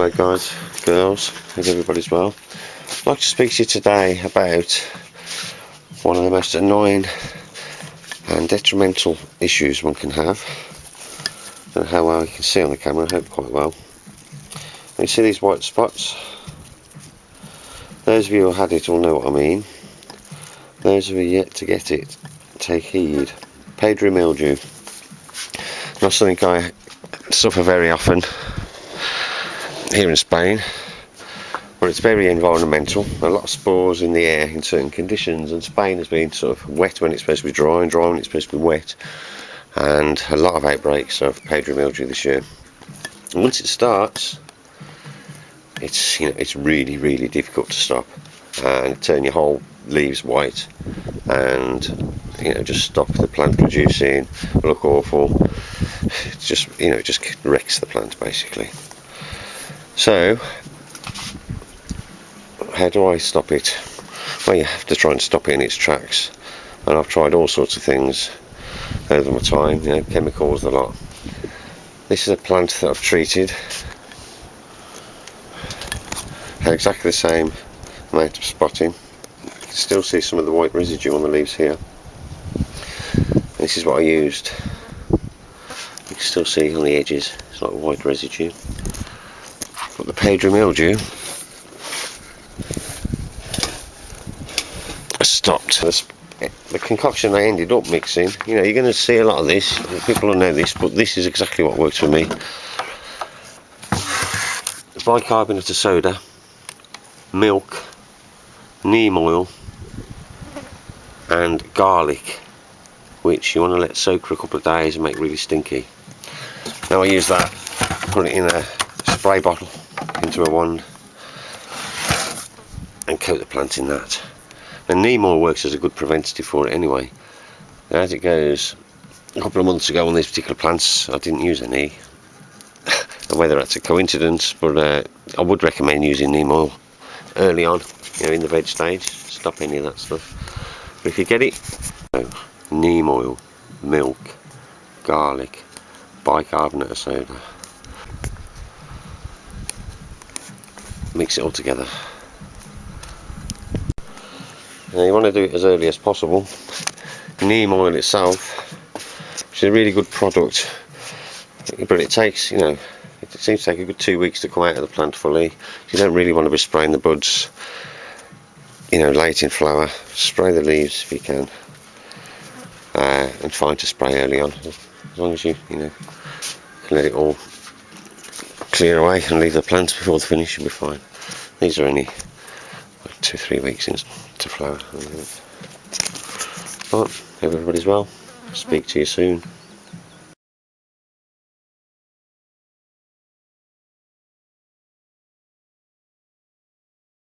Hello guys, girls, hope everybody's well. I'd like to speak to you today about one of the most annoying and detrimental issues one can have. And how well you can see on the camera, I hope quite well. you see these white spots? Those of you who had it will know what I mean. Those of you yet to get it, take heed. Powdery mildew. Not something I suffer very often here in Spain but it's very environmental. A lot of spores in the air in certain conditions and Spain has been sort of wet when it's supposed to be dry and dry when it's supposed to be wet and a lot of outbreaks of powdery mildew this year. And once it starts it's you know it's really really difficult to stop and turn your whole leaves white and you know just stop the plant producing. Look awful. It's just you know it just wrecks the plant basically so, how do I stop it? Well, you have to try and stop it in its tracks. And I've tried all sorts of things over my time, you know, chemicals, a lot. This is a plant that I've treated. Had exactly the same amount of spotting. You can still see some of the white residue on the leaves here. This is what I used. You can still see on the edges, it's like white residue got the Powdery mildew stopped. The concoction I ended up mixing, you know, you're going to see a lot of this, people will know this, but this is exactly what works for me. Bicarbonate of soda, milk, neem oil, and garlic, which you want to let soak for a couple of days and make really stinky. Now I use that, put it in a spray bottle into a wand and coat the plant in that. And neem oil works as a good preventative for it anyway. as it goes, a couple of months ago on these particular plants I didn't use any. and whether that's a coincidence, but uh, I would recommend using neem oil early on, you know, in the veg stage. Stop any of that stuff. But if you get it, so, neem oil, milk, garlic, bicarbonate of soda. Mix it all together. Now you want to do it as early as possible. Neem oil itself which is a really good product but it takes you know it seems to take a good two weeks to come out of the plant fully. You don't really want to be spraying the buds you know late in flower. Spray the leaves if you can uh, and fine to spray early on. As long as you you know let it all clear away and leave the plants before the finish you'll be fine. These are only two, three weeks into flower. But everybody's well. Speak to you soon.